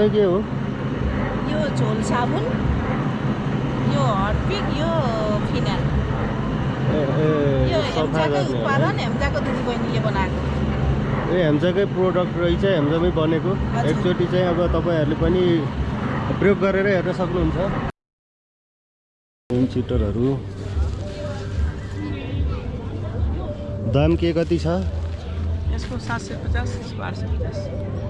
चाहिँ के हो यो झोल साबुन यो हर्पिक यो फिनाल यो हेम्चाकै उत्पादन हेम्चाको दिदी बनाएको ए हेम्चाकै प्रोडक्ट रहेछ हेम्चामै बनेको एकचोटि चाहिँ अब तपाईँहरूले पनि प्रयोग गरेर हेर्न सक्नुहुन्छ होम चिटरहरू दाम के कति छ यसको सात सय पचास यसको आठ सय पचास